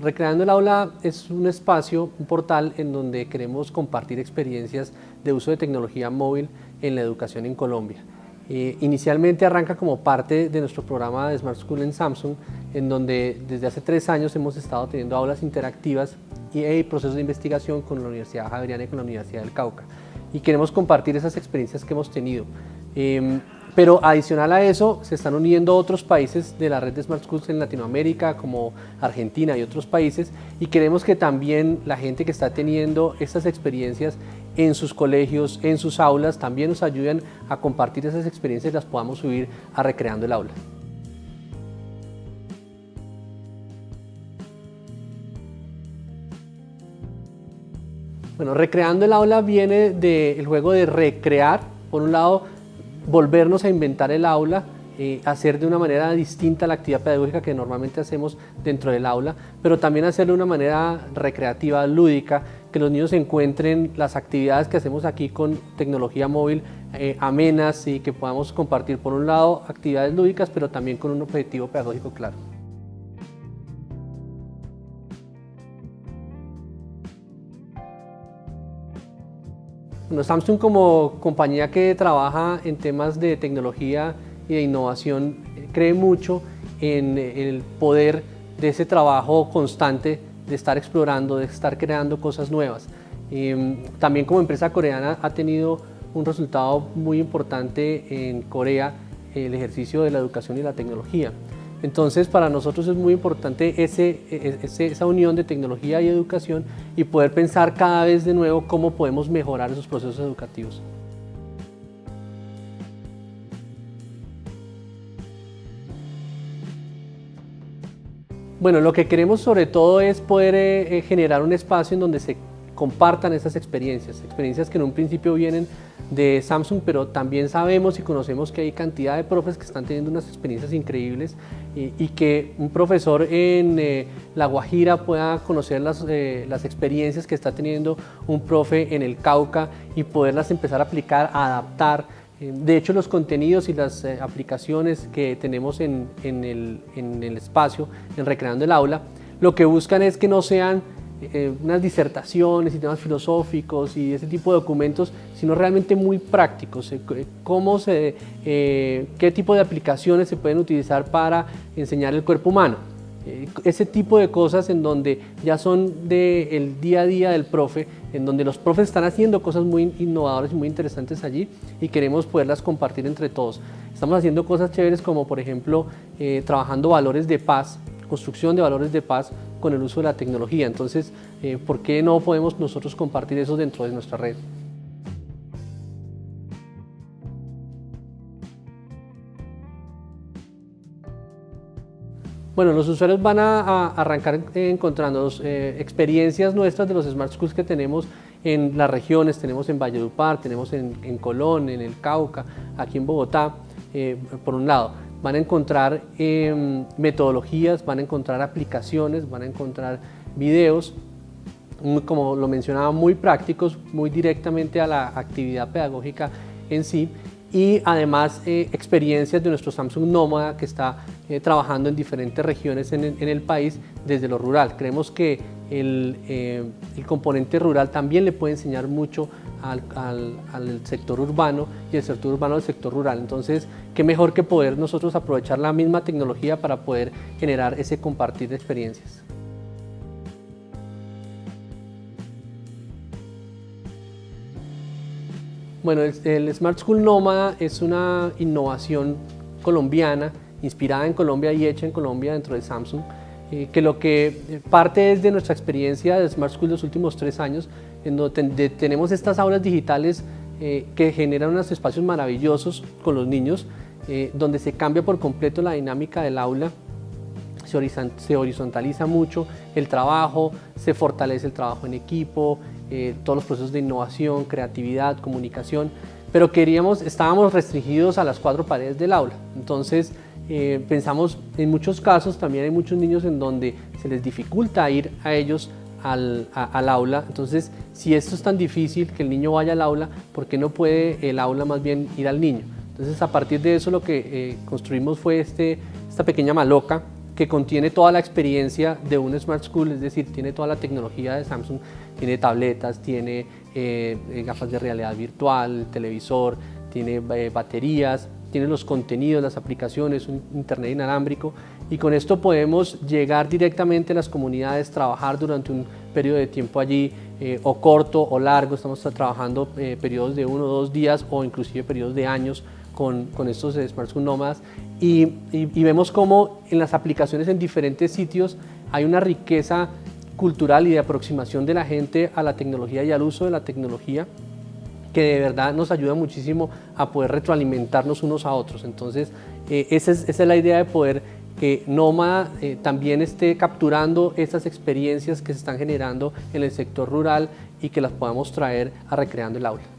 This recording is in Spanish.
Recreando el Aula es un espacio, un portal en donde queremos compartir experiencias de uso de tecnología móvil en la educación en Colombia. Eh, inicialmente arranca como parte de nuestro programa de Smart School en Samsung, en donde desde hace tres años hemos estado teniendo aulas interactivas y, procesos de investigación con la Universidad Javeriana y con la Universidad del Cauca. Y queremos compartir esas experiencias que hemos tenido. Em, pero adicional a eso, se están uniendo otros países de la red de Smart Schools en Latinoamérica, como Argentina y otros países, y queremos que también la gente que está teniendo estas experiencias en sus colegios, en sus aulas, también nos ayuden a compartir esas experiencias y las podamos subir a Recreando el Aula. Bueno, Recreando el Aula viene del juego de recrear, por un lado, volvernos a inventar el aula, eh, hacer de una manera distinta la actividad pedagógica que normalmente hacemos dentro del aula, pero también hacerlo de una manera recreativa, lúdica, que los niños encuentren las actividades que hacemos aquí con tecnología móvil eh, amenas y que podamos compartir por un lado actividades lúdicas, pero también con un objetivo pedagógico claro. Bueno, Samsung como compañía que trabaja en temas de tecnología y de innovación cree mucho en el poder de ese trabajo constante de estar explorando, de estar creando cosas nuevas. Em, también como empresa coreana ha tenido un resultado muy importante en Corea el ejercicio de la educación y la tecnología. Entonces, para nosotros es muy importante e, esa unión de tecnología y educación y poder pensar cada vez de nuevo cómo podemos mejorar esos procesos educativos. Bueno, lo que queremos sobre todo es poder eh, eh, generar un espacio en donde se compartan esas experiencias, experiencias que en un principio vienen de Samsung, pero también sabemos y conocemos que hay cantidad de profes que están teniendo unas experiencias increíbles y, que un profesor en eh, La Guajira pueda conocer las, eh, las, experiencias que está teniendo un profe en el Cauca y poderlas empezar a aplicar, a adaptar. Eh, de hecho, los contenidos y las aplicaciones que tenemos en, en, el, en el espacio, en Recreando el Aula, lo que buscan es que no sean eh, unas disertaciones y temas filosóficos y ese tipo de documentos, sino realmente muy prácticos, eh, cómo se, eh, qué tipo de aplicaciones se pueden utilizar para enseñar el cuerpo humano. ese tipo de cosas en donde ya son del día a día del profe, en donde los profes están haciendo cosas muy innovadoras y muy interesantes allí y queremos poderlas compartir entre todos. Estamos haciendo cosas chéveres como por ejemplo trabajando valores de paz, construcción de valores de paz con el uso de la tecnología. Entonces, eh, ¿por qué no podemos nosotros compartir eso dentro de nuestra red? Bueno, los usuarios van a, arrancar encontrando eh, experiencias nuestras de los Smart Schools que tenemos en las regiones, tenemos en Valledupar, tenemos en, Colón, en el Cauca, aquí en Bogotá, eh, por un lado van a encontrar em, metodologías, van a encontrar aplicaciones, van a encontrar videos, como lo mencionaba, muy prácticos, muy directamente a la actividad pedagógica en sí y además eh, experiencias de nuestro Samsung Nómada que está eh, trabajando en diferentes regiones en, el país desde lo rural. Creemos que el, eh, el componente rural también le puede enseñar mucho al, sector urbano y el sector urbano al sector rural. Entonces, qué mejor que poder nosotros aprovechar la misma tecnología para poder generar ese compartir de experiencias. Bueno, el, Smart School Nómada es una innovación colombiana, inspirada en Colombia y hecha en Colombia dentro de Samsung, eh, que lo que parte es de nuestra experiencia de Smart School los últimos tres años, en donde tenemos estas aulas digitales eh, que generan unos espacios maravillosos con los niños, eh, donde se cambia por completo la dinámica del aula, se, horizontaliza mucho el trabajo, se fortalece el trabajo en equipo, todos los procesos de innovación, creatividad, comunicación, pero queríamos, estábamos restringidos a las cuatro paredes del aula. Entonces, pensamos, en muchos casos también hay muchos niños en donde se les dificulta ir a ellos al, aula. Entonces, si esto es tan difícil que el niño vaya al aula, ¿por qué no puede el aula más bien ir al niño? Entonces, a partir de eso lo que eh, construimos fue este, esta pequeña maloca que contiene toda la experiencia de un Smart School, es decir, tiene toda la tecnología de Samsung, tiene tabletas, tiene eh, eh, gafas de realidad virtual, televisor, tiene eh, baterías, tiene los contenidos, las aplicaciones, un internet inalámbrico y con esto podemos llegar directamente a las comunidades, trabajar durante un periodo de tiempo allí o corto o largo, estamos trabajando periodos de uno o dos días o inclusive periodos de años con, con estos Smart School Nomads y, y, vemos cómo en las aplicaciones en diferentes sitios hay una riqueza cultural y de aproximación de la gente a la tecnología y al uso de la tecnología que de verdad nos ayuda muchísimo a poder retroalimentarnos unos a otros. Entonces, eh, esa, es, la idea de poder que Noma eh, también esté capturando estas experiencias que se están generando en el sector rural y que las podamos traer a Recreando el Aula.